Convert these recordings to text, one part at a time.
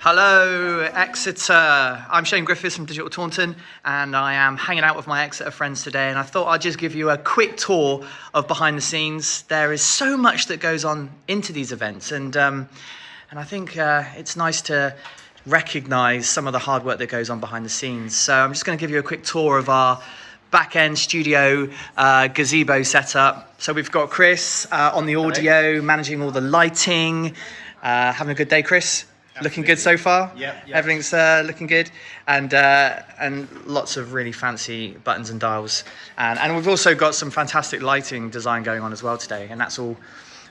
Hello, Exeter. I'm Shane Griffiths from Digital Taunton, and I am hanging out with my Exeter friends today. And I thought I'd just give you a quick tour of behind the scenes. There is so much that goes on into these events, and um, and I think uh, it's nice to recognise some of the hard work that goes on behind the scenes. So I'm just going to give you a quick tour of our back end studio uh, gazebo setup. So we've got Chris uh, on the audio, managing all the lighting. Uh, having a good day, Chris? Looking good so far. Yep, yep. Everything's uh, looking good, and uh, and lots of really fancy buttons and dials, and and we've also got some fantastic lighting design going on as well today, and that's all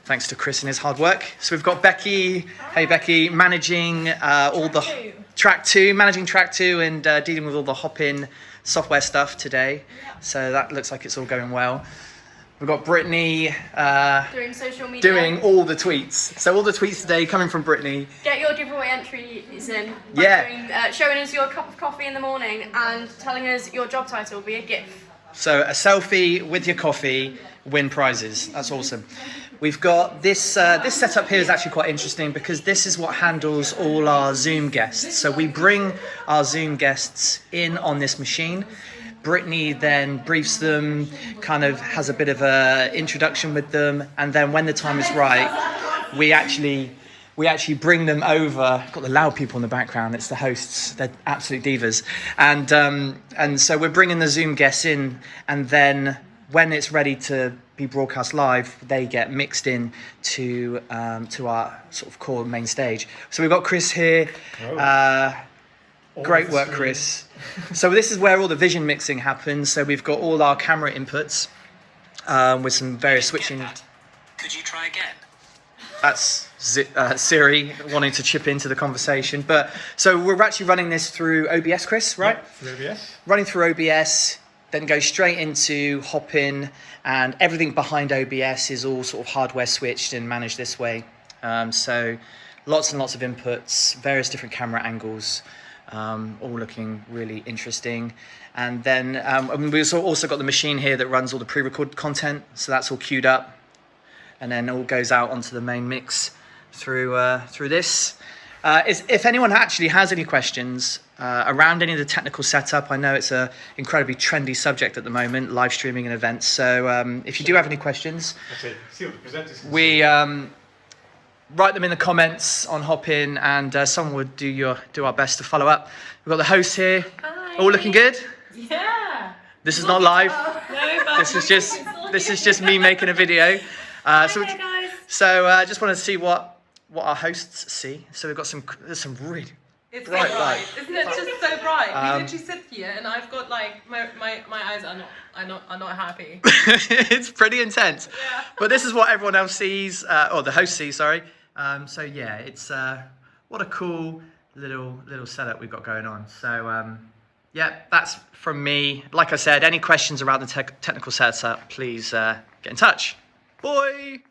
thanks to Chris and his hard work. So we've got Becky. Hey Becky, managing uh, all the two. track two, managing track two, and uh, dealing with all the Hopin software stuff today. So that looks like it's all going well. We've got Brittany uh, Doing social media. doing all the tweets. So all the tweets today coming from Brittany. Get your giveaway entries in. by Yeah. Doing, uh, showing us your cup of coffee in the morning and telling us your job title via GIF. So a selfie with your coffee, win prizes. That's awesome. We've got this. Uh, this setup here is actually quite interesting because this is what handles all our Zoom guests. So we bring our Zoom guests in on this machine. Brittany then briefs them, kind of has a bit of a introduction with them, and then when the time is right, we actually we actually bring them over. Got the loud people in the background. It's the hosts. They're absolute divas, and um, and so we're bringing the Zoom guests in, and then when it's ready to be broadcast live, they get mixed in to um, to our sort of core main stage. So we've got Chris here. Uh, Great work, Chris. so this is where all the vision mixing happens. So we've got all our camera inputs um, with some various switching. Could you try again? That's Zi- uh, Siri wanting to chip into the conversation. But so we're actually running this through OBS, Chris, right? Through OBS. Running through OBS, then go straight into Hopin, and everything behind OBS is all sort of hardware switched and managed this way. Um, so lots and lots of inputs, various different camera angles, um, all looking really interesting. And then um, and we've also- also got the machine here that runs all the pre-recorded content, so that's all queued up and then all goes out onto the main mix through uh, through this. Uh, is, if anyone actually has any questions uh, around any of the technical setup, I know it's a incredibly trendy subject at the moment, live streaming and events. So um, if you do have any questions, That's it. See what the presenters can we um, write them in the comments on Hopin, and uh, someone would do your do our best to follow up. We've got the host here, Hi. all looking good. Yeah. This is not live. No, This is just this is just me making a video. Uh, so. Hi guys. So I uh, just wanted to see what what our hosts see. So we've got some there's some really It's Bright so light. bright. Isn't it just so bright? Um, we literally sit here and I've got like my, my, my eyes are not are not are not happy. it's pretty intense. Yeah. But this is what everyone else sees, uh, or the host sees, sorry. Um, so yeah, it's uh, what a cool little little setup we've got going on. So um, yeah, that's from me. Like I said, any questions around the tech technical setup, please uh, get in touch. Boy.